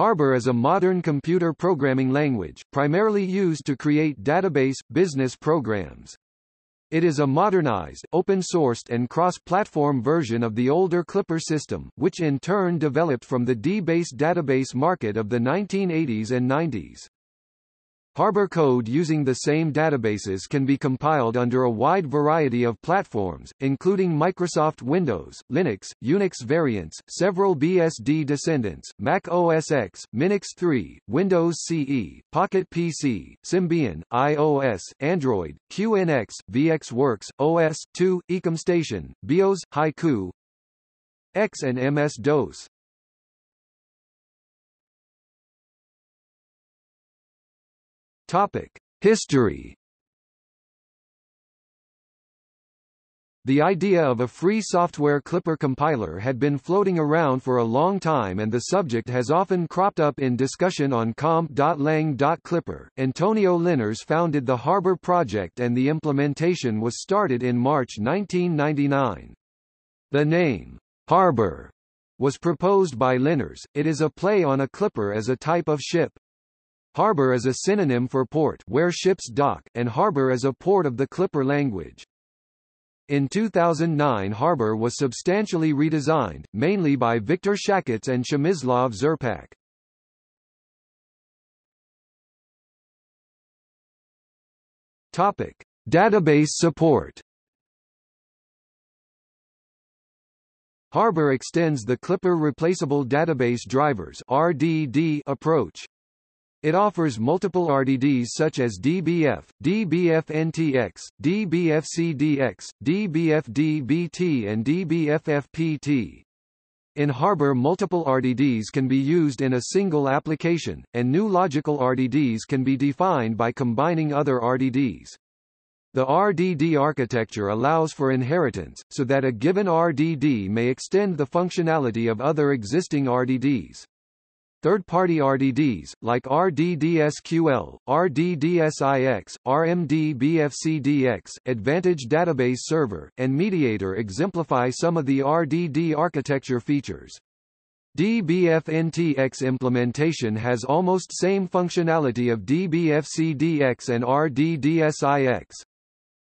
Harbor is a modern computer programming language, primarily used to create database, business programs. It is a modernized, open-sourced and cross-platform version of the older Clipper system, which in turn developed from the DBase database market of the 1980s and 90s. Harbor code using the same databases can be compiled under a wide variety of platforms, including Microsoft Windows, Linux, Unix variants, several BSD descendants, Mac OS X, Minix 3, Windows CE, Pocket PC, Symbian, iOS, Android, QNX, VxWorks, OS/2, EcomStation, BeOS, Haiku, X and MS-DOS. Topic: History. The idea of a free software Clipper compiler had been floating around for a long time and the subject has often cropped up in discussion on comp.lang.clipper. Antonio Linares founded the Harbor project and the implementation was started in March 1999. The name, Harbor, was proposed by Linares. It is a play on a clipper as a type of ship. Harbor is a synonym for port where ships dock, and harbor is a port of the Clipper language. In 2009 Harbor was substantially redesigned, mainly by Viktor Szakáts and Przemysław Czerpak. Topic: Database support. Harbor extends the Clipper Replaceable Database Drivers (RDD) approach. It offers multiple RDDs such as DBF, DBF-NTX, DBF-CDX, DBF-DBT and DBF-FPT. In Harbor multiple RDDs can be used in a single application, and new logical RDDs can be defined by combining other RDDs. The RDD architecture allows for inheritance, so that a given RDD may extend the functionality of other existing RDDs. Third-party RDDs, like RDDSQL, RDDSIX, RMDBFCDX, Advantage Database Server, and Mediator exemplify some of the RDD architecture features. DBF-NTX implementation has almost same functionality of DBFCDX and RDDSIX.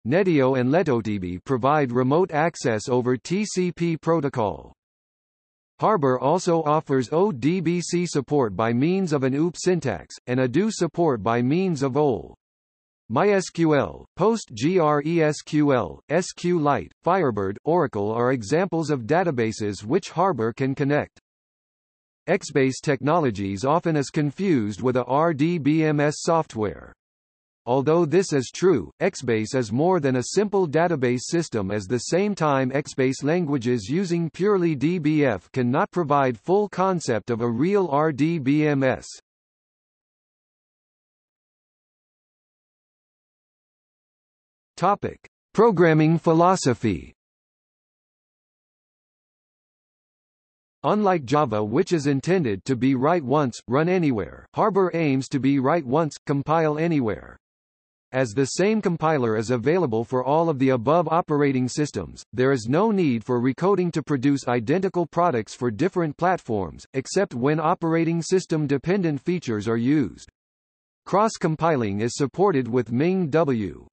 Netio and LetoDB provide remote access over TCP protocol. Harbor also offers ODBC support by means of an OOP syntax, and ADO support by means of OL. MySQL, PostgreSQL, SQLite, Firebird, Oracle are examples of databases which Harbor can connect. XBase Technologies often is confused with a RDBMS software. Although this is true, XBase is more than a simple database system as the same time XBase languages using purely DBF cannot provide full concept of a real RDBMS. Topic: Programming philosophy Unlike Java which is intended to be write once, run anywhere, Harbor aims to be write once, compile anywhere. As the same compiler is available for all of the above operating systems, there is no need for recoding to produce identical products for different platforms, except when operating system-dependent features are used. Cross-compiling is supported with MinGW.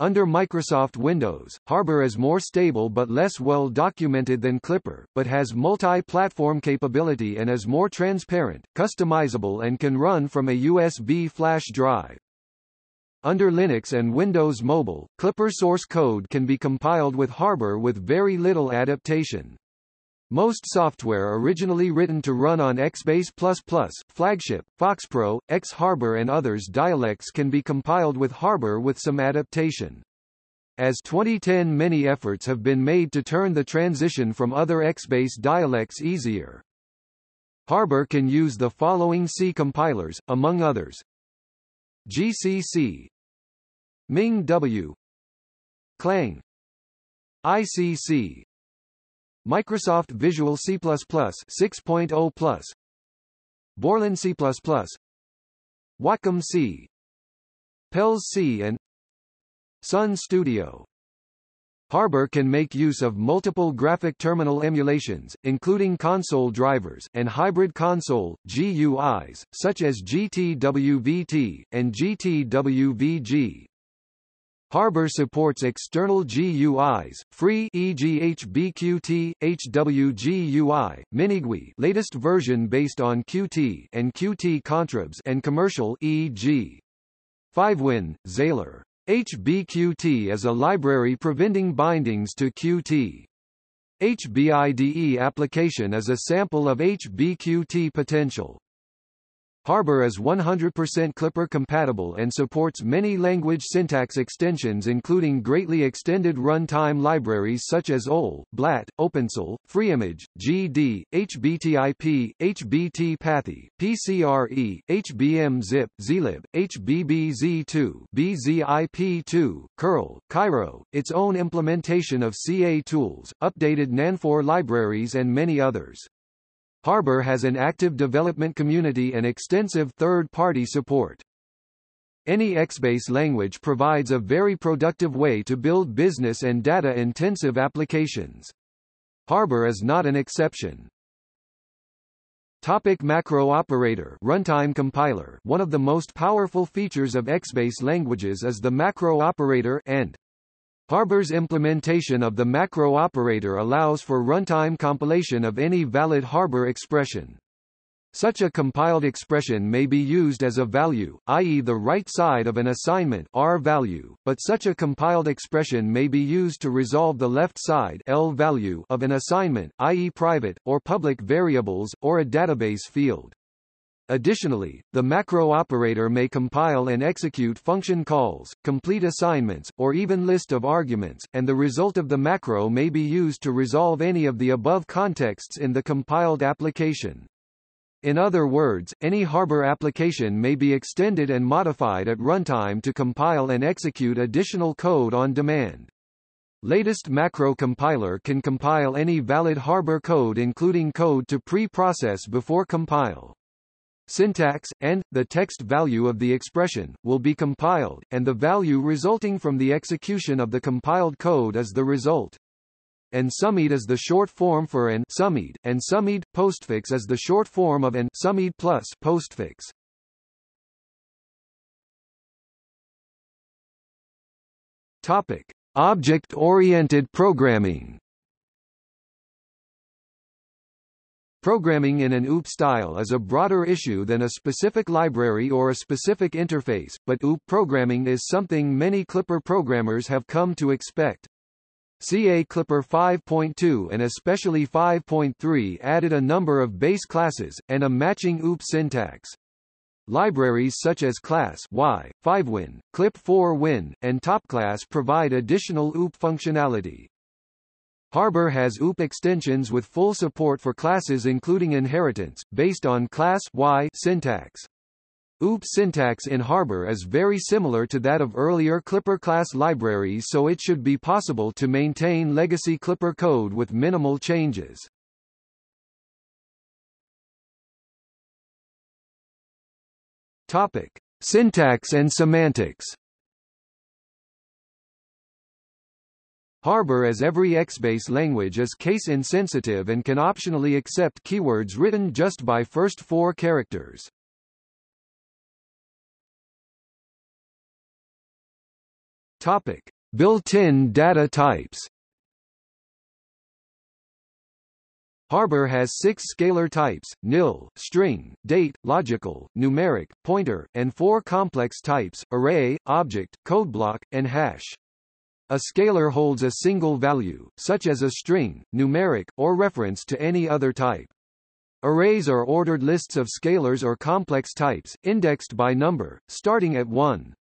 Under Microsoft Windows, Harbor is more stable but less well documented than Clipper, but has multi-platform capability and is more transparent, customizable and can run from a USB flash drive. Under Linux and Windows Mobile, Clipper source code can be compiled with Harbor with very little adaptation. Most software originally written to run on XBase++, Flagship, FoxPro, X-Harbor and others dialects can be compiled with Harbor with some adaptation. As 2010 many efforts have been made to turn the transition from other XBase dialects easier. Harbor can use the following C compilers, among others. GCC, MinGW. Clang. ICC. Microsoft Visual C++ 6.0+. Borland C++. Watcom C. Pelles C and Sun Studio Harbor can make use of multiple graphic terminal emulations, including console drivers, and hybrid console, GUIs, such as GTWVT, and GTWVG. Harbor supports external GUIs, free e.g. HBQT, HWGUI, MiniGUI latest version based on Qt and Qt Contribs and commercial e.g. FiveWin, Xailer. HBQT is a library preventing bindings to Qt. HBIDE application is a sample of HBQT potential. Harbor is 100% Clipper compatible and supports many language syntax extensions including greatly extended runtime libraries such as OL, BLAT, OpenCL, FreeImage, GD, HBTIP, HBTPathy, PCRE, HBMZip, Zlib, HBBZ2, BZIP2, curl, Cairo, its own implementation of CA tools, updated NANFOR libraries and many others. Harbor has an active development community and extensive third-party support. Any XBase language provides a very productive way to build business and data-intensive applications. Harbor is not an exception. Topic macro operator runtime compiler One of the most powerful features of XBase languages is the macro operator and Harbor's implementation of the macro operator allows for runtime compilation of any valid Harbor expression. Such a compiled expression may be used as a value, i.e. the right side of an assignment R value, but such a compiled expression may be used to resolve the left side L value of an assignment, i.e. private, or public variables, or a database field. Additionally, the macro operator may compile and execute function calls, complete assignments, or even list of arguments, and the result of the macro may be used to resolve any of the above contexts in the compiled application. In other words, any Harbor application may be extended and modified at runtime to compile and execute additional code on demand. Latest macro compiler can compile any valid Harbor code including code to pre-process before compile. Syntax, and, the text value of the expression, will be compiled, and the value resulting from the execution of the compiled code is the result. And sumid is the short form for an sumid, and sumid postfix is the short form of an sumid plus postfix. Topic: Object-oriented programming. Programming in an OOP style is a broader issue than a specific library or a specific interface, but OOP programming is something many Clipper programmers have come to expect. CA Clipper 5.2 and especially 5.3 added a number of base classes, and a matching OOP syntax. Libraries such as Class Y, FiveWin, Clip4Win, and TopClass provide additional OOP functionality. Harbor has OOP extensions with full support for classes including inheritance, based on class Y syntax. OOP syntax in Harbor is very similar to that of earlier Clipper class libraries so it should be possible to maintain legacy Clipper code with minimal changes. Topic. Syntax and semantics Harbor as every XBase language is case-insensitive and can optionally accept keywords written just by first four characters. Topic: Built-in data types. Harbor has six scalar types, nil, string, date, logical, numeric, pointer, and four complex types, array, object, codeblock, and hash. A scalar holds a single value, such as a string, numeric, or reference to any other type. Arrays are ordered lists of scalars or complex types, indexed by number, starting at 1.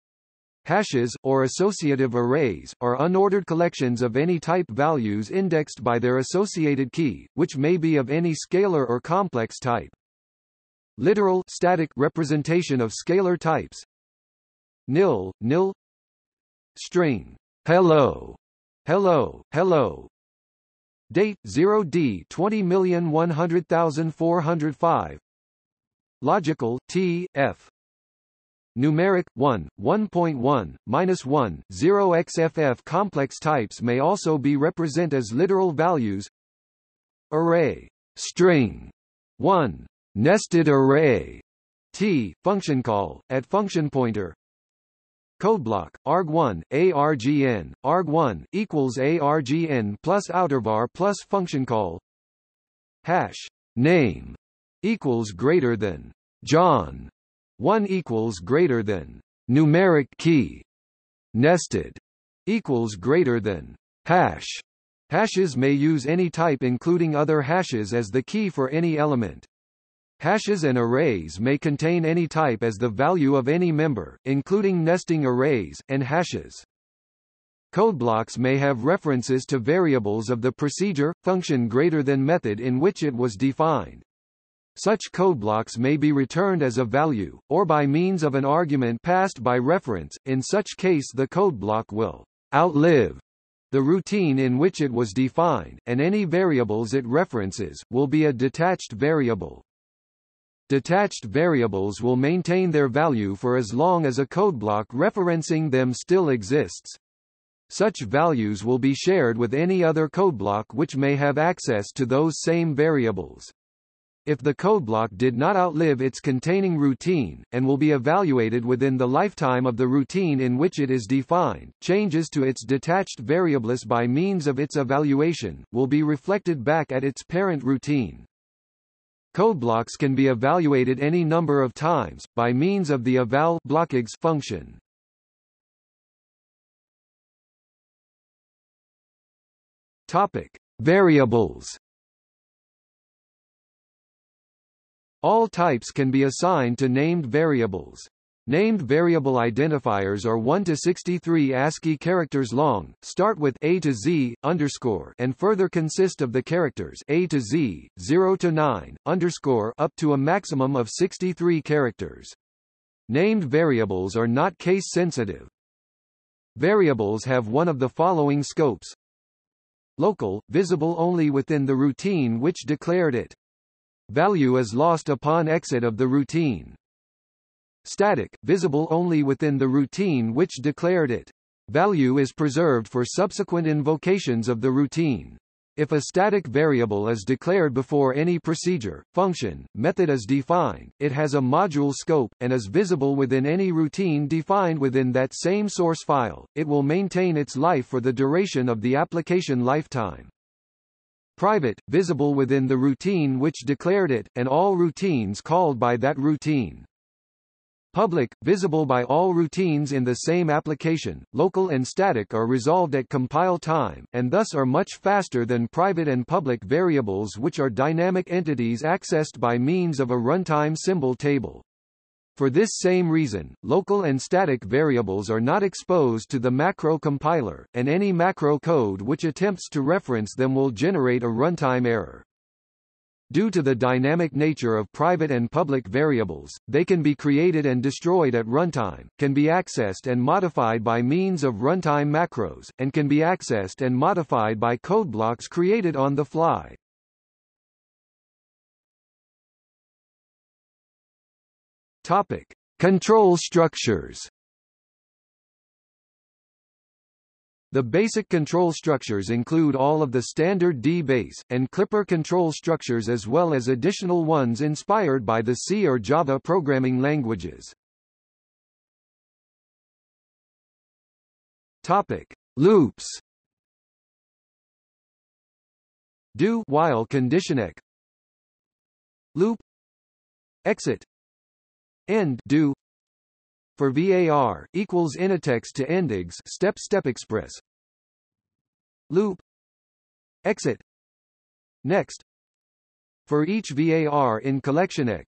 Hashes, or associative arrays, are unordered collections of any type values indexed by their associated key, which may be of any scalar or complex type. Literal static representation of scalar types nil, nil string Hello. Hello, hello. Date 0D 20,100,405. Logical T F numeric 1, 1.1, minus 1, 0 XFF complex types may also be represent as literal values. Array string 1 nested array t function call at function pointer Codeblock, arg1, argn, arg1 equals argn plus outervar plus function call hash name equals greater than John 1 equals greater than numeric key nested equals greater than hash. Hashes may use any type including other hashes as the key for any element Hashes and arrays may contain any type as the value of any member, including nesting arrays, and hashes. Codeblocks may have references to variables of the procedure, function greater than method in which it was defined. Such codeblocks may be returned as a value, or by means of an argument passed by reference, in such case the codeblock will outlive the routine in which it was defined, and any variables it references, will be a detached variable. Detached variables will maintain their value for as long as a codeblock referencing them still exists. Such values will be shared with any other codeblock which may have access to those same variables. If the codeblock did not outlive its containing routine, and will be evaluated within the lifetime of the routine in which it is defined, changes to its detached variables by means of its evaluation, will be reflected back at its parent routine. Codeblocks can be evaluated any number of times, by means of the eval blockages function. Topic. Variables All types can be assigned to named variables. Named variable identifiers are 1 to 63 ASCII characters long, start with A to Z underscore and further consist of the characters A to Z, 0 to 9 underscore up to a maximum of 63 characters. Named variables are not case sensitive. Variables have one of the following scopes. Local, visible only within the routine which declared it. Value is lost upon exit of the routine. Static, visible only within the routine which declared it. Value is preserved for subsequent invocations of the routine. If a static variable is declared before any procedure, function, method is defined, it has a module scope, and is visible within any routine defined within that same source file, it will maintain its life for the duration of the application lifetime. Private, visible within the routine which declared it, and all routines called by that routine. Public, visible by all routines in the same application, local and static are resolved at compile time, and thus are much faster than private and public variables which are dynamic entities accessed by means of a runtime symbol table. For this same reason, local and static variables are not exposed to the macro compiler, and any macro code which attempts to reference them will generate a runtime error. Due to the dynamic nature of private and public variables, they can be created and destroyed at runtime, can be accessed and modified by means of runtime macros, and can be accessed and modified by code blocks created on the fly. Topic: Control structures. The basic control structures include all of the standard D-base, and Clipper control structures as well as additional ones inspired by the C or Java programming languages. Topic. Loops Do while conditionec Loop Exit End do for VAR equals Initex to Endigs step step express. Loop. Exit. Next. For each VAR in collectionec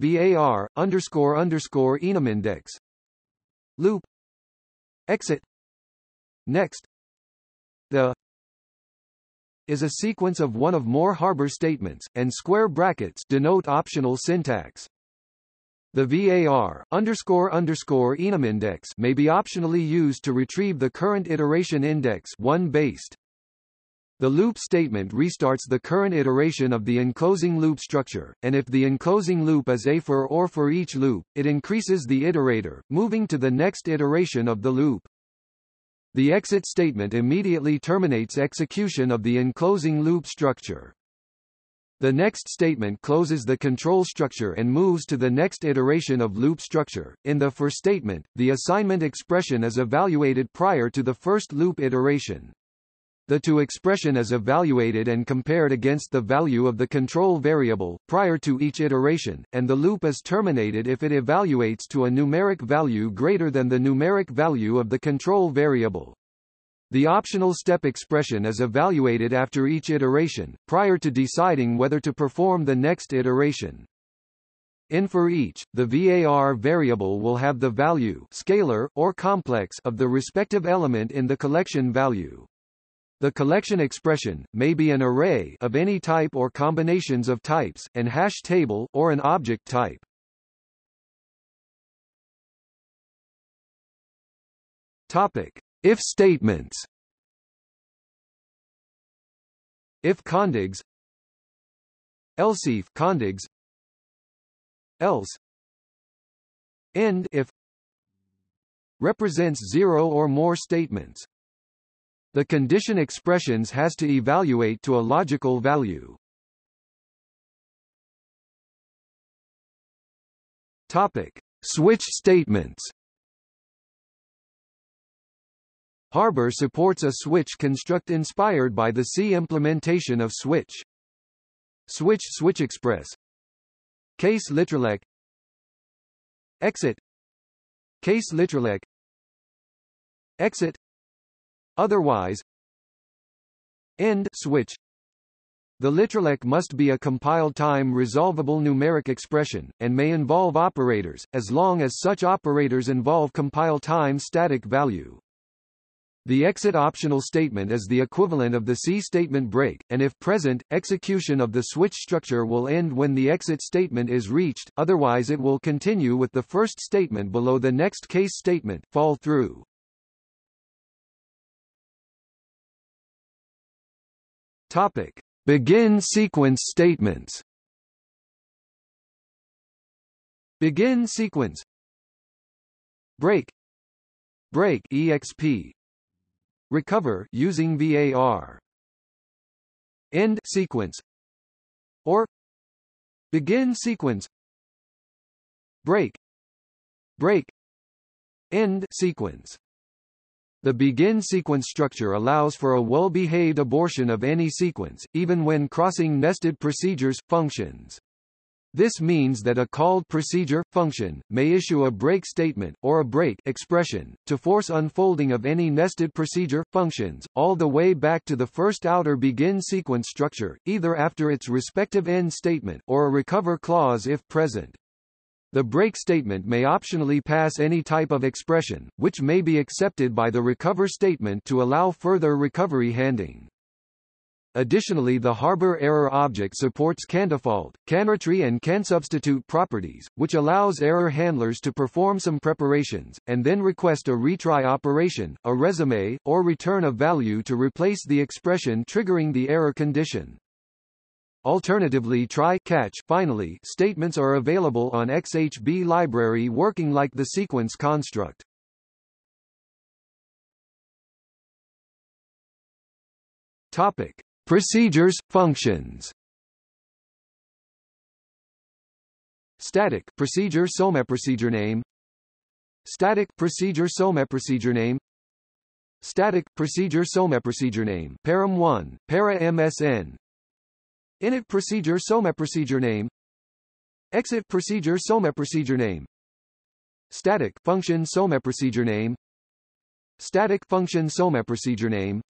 VAR underscore underscore enumindex loop. Exit. Next. The is a sequence of one of more harbor statements, and square brackets denote optional syntax. The VAR underscore underscore enum index may be optionally used to retrieve the current iteration index one based. The loop statement restarts the current iteration of the enclosing loop structure, and if the enclosing loop is a for or for each loop, it increases the iterator, moving to the next iteration of the loop. The exit statement immediately terminates execution of the enclosing loop structure. The next statement closes the control structure and moves to the next iteration of loop structure. In the for statement, the assignment expression is evaluated prior to the first loop iteration. The to expression is evaluated and compared against the value of the control variable, prior to each iteration, and the loop is terminated if it evaluates to a numeric value greater than the numeric value of the control variable. The optional step expression is evaluated after each iteration, prior to deciding whether to perform the next iteration. In for each, the VAR variable will have the value scalar, or complex of the respective element in the collection value. The collection expression, may be an array of any type or combinations of types, an hash table or an object type. Topic. If statements. If condigs. Else if condigs. Else. End if. Represents zero or more statements. The condition expressions has to evaluate to a logical value. Topic: Switch statements. Harbor supports a switch construct inspired by the C implementation of switch. Switch switch express. Case literalec. Exit. Case literalec. Exit Otherwise end switch the literalec must be a compile-time resolvable numeric expression, and may involve operators, as long as such operators involve compile time static value. The exit optional statement is the equivalent of the C statement break, and if present, execution of the switch structure will end when the exit statement is reached, otherwise it will continue with the first statement below the next case statement fall through. Topic: Begin sequence statements. Begin sequence. Break. Break exp. Recover using VAR. End sequence. Or begin sequence. Break. Break. End sequence. The begin sequence structure allows for a well-behaved abortion of any sequence, even when crossing nested procedures, functions. This means that a called procedure, function, may issue a break statement, or a break expression, to force unfolding of any nested procedure, functions, all the way back to the first outer begin sequence structure, either after its respective end statement, or a recover clause if present. The break statement may optionally pass any type of expression, which may be accepted by the recover statement to allow further recovery handing. Additionally the Harbor error object supports candefault, canretry and cansubstitute properties, which allows error handlers to perform some preparations, and then request a retry operation, a resume, or return a value to replace the expression triggering the error condition. Alternatively try catch finally statements are available on XHB library working like the sequence construct. Topic: Procedures, functions. Static procedure SOMA procedure name. Static procedure SOMA procedure name. Static procedure SOMA procedure name. Param 1 para MSN Init procedure SOME procedure name. Exit procedure SOME procedure name. Static function SOME procedure name. Static function SOME procedure name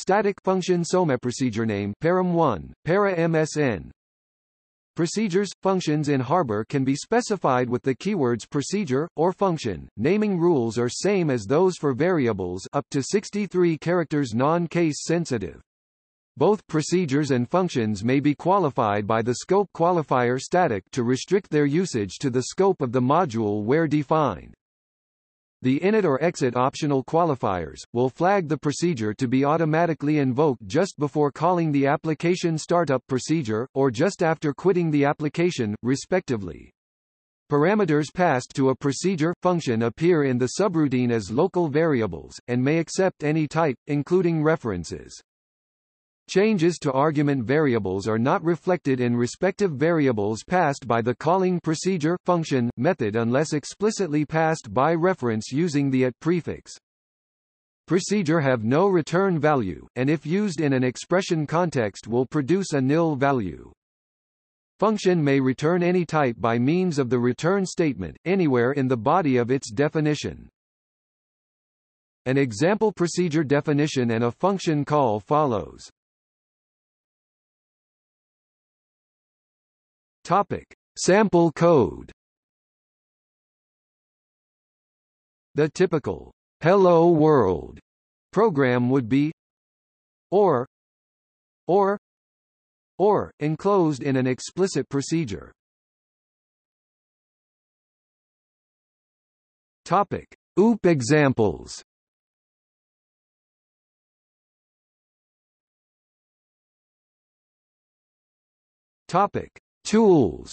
Static function SOMA procedure name param 1 para MSN Procedures, functions in Harbor can be specified with the keywords procedure, or function. Naming rules are same as those for variables up to 63 characters non-case sensitive. Both procedures and functions may be qualified by the scope qualifier static to restrict their usage to the scope of the module where defined. The init or exit optional qualifiers, will flag the procedure to be automatically invoked just before calling the application startup procedure, or just after quitting the application, respectively. Parameters passed to a procedure function appear in the subroutine as local variables, and may accept any type, including references. Changes to argument variables are not reflected in respective variables passed by the calling procedure function method unless explicitly passed by reference using the at prefix. Procedure have no return value, and if used in an expression context will produce a nil value. Function may return any type by means of the return statement, anywhere in the body of its definition. An example procedure definition and a function call follows. Topic: Sample code. The typical "Hello World" program would be or or or enclosed in an explicit procedure. Topic: OOP examples. Topic: Tools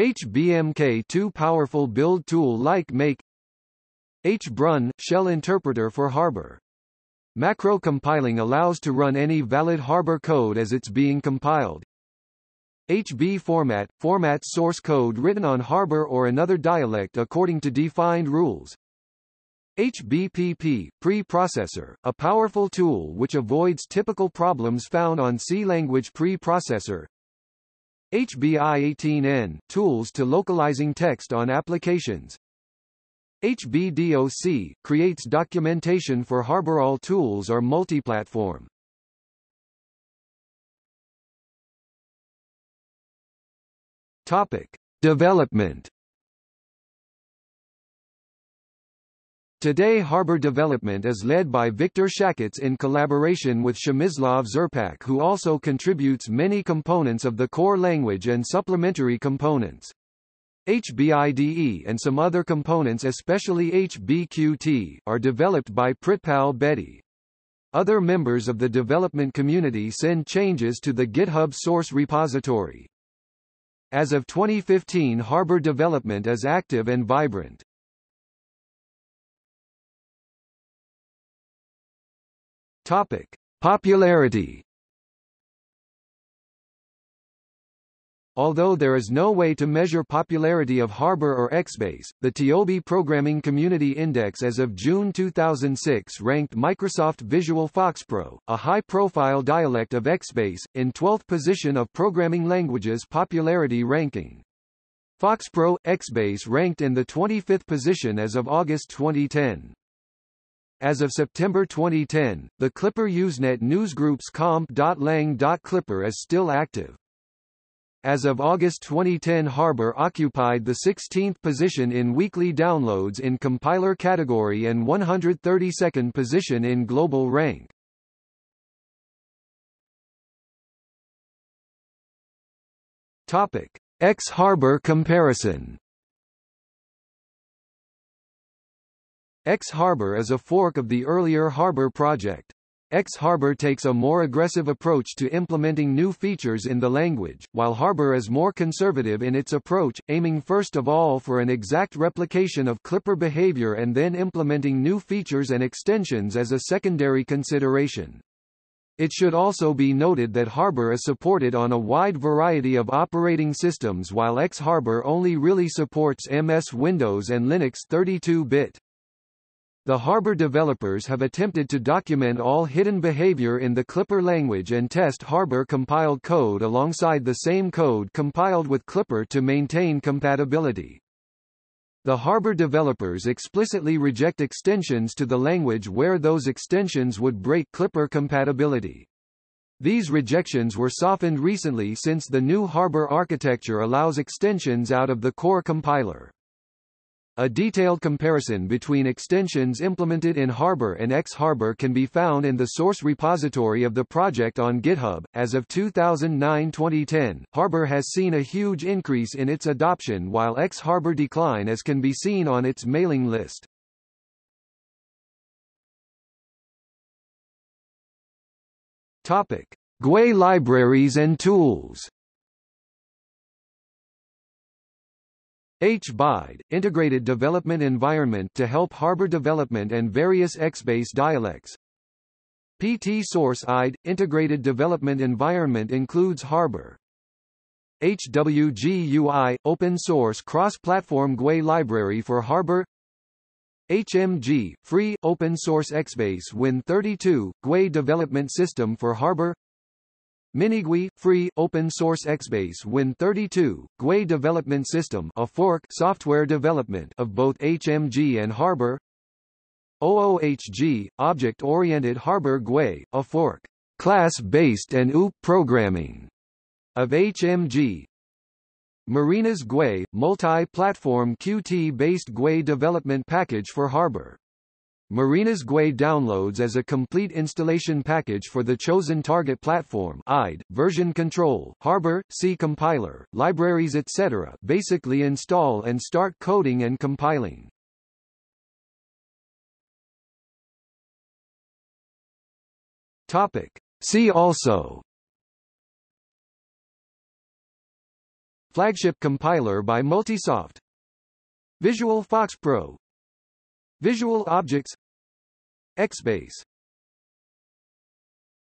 HBMK2 powerful build tool like Make HBrun – shell interpreter for Harbor. Macro compiling allows to run any valid Harbor code as it's being compiled. HB format – formats source code written on Harbor or another dialect according to defined rules. HBPP, preprocessor, a powerful tool which avoids typical problems found on C-language preprocessor. HBI18N, tools to localizing text on applications. HBDOC, creates documentation for HarborAll tools or multiplatform. Topic. Development Today Harbor development is led by Viktor Shakats in collaboration with Przemysław Czerpak who also contributes many components of the core language and supplementary components. HBIDE and some other components especially HBQT, are developed by Pritpal Bedi. Other members of the development community send changes to the GitHub source repository. As of 2015 Harbor development is active and vibrant. Topic: Popularity. Although there is no way to measure popularity of Harbor or XBase, the TIOBE Programming Community Index as of June 2006 ranked Microsoft Visual FoxPro, a high-profile dialect of XBase, in 12th position of programming languages popularity ranking. FoxPro, XBase ranked in the 25th position as of August 2010. As of September 2010, the Clipper Usenet newsgroup's comp.lang.clipper is still active. As of August 2010 Harbor occupied the 16th position in weekly downloads in compiler category and 132nd position in global rank. Topic: X Harbor comparison X Harbor is a fork of the earlier Harbor project. X Harbor takes a more aggressive approach to implementing new features in the language, while Harbor is more conservative in its approach, aiming first of all for an exact replication of Clipper behavior and then implementing new features and extensions as a secondary consideration. It should also be noted that Harbor is supported on a wide variety of operating systems while X Harbor only really supports MS Windows and Linux 32-bit. The Harbor developers have attempted to document all hidden behavior in the Clipper language and test Harbor compiled code alongside the same code compiled with Clipper to maintain compatibility. The Harbor developers explicitly reject extensions to the language where those extensions would break Clipper compatibility. These rejections were softened recently since the new Harbor architecture allows extensions out of the core compiler. A detailed comparison between extensions implemented in Harbor and X-Harbor can be found in the source repository of the project on GitHub. As of 2009-2010, Harbor has seen a huge increase in its adoption while X-Harbor decline as can be seen on its mailing list. Topic: GUI libraries and tools. HBIDE, Integrated Development Environment to help Harbor development and various XBase dialects. PT Source IDE, Integrated Development Environment includes Harbor. HWGUI, Open Source Cross-Platform GUI Library for Harbor HMG, Free, Open Source XBase Win32, GUI Development System for Harbor MiniGUI, free, open-source XBase Win32, GUI development system a fork software development of both HMG and Harbor. OOHG, Object-Oriented Harbor GUI, a fork class-based and OOP programming of HMG Marina's GUI, multi-platform Qt-based GUI development package for Harbor Marina's GUI downloads as a complete installation package for the chosen target platform IDE, version control, Harbor, C compiler, libraries etc. basically install and start coding and compiling. Topic. See also Flagship compiler by Multisoft Visual Fox Pro Visual Objects XBase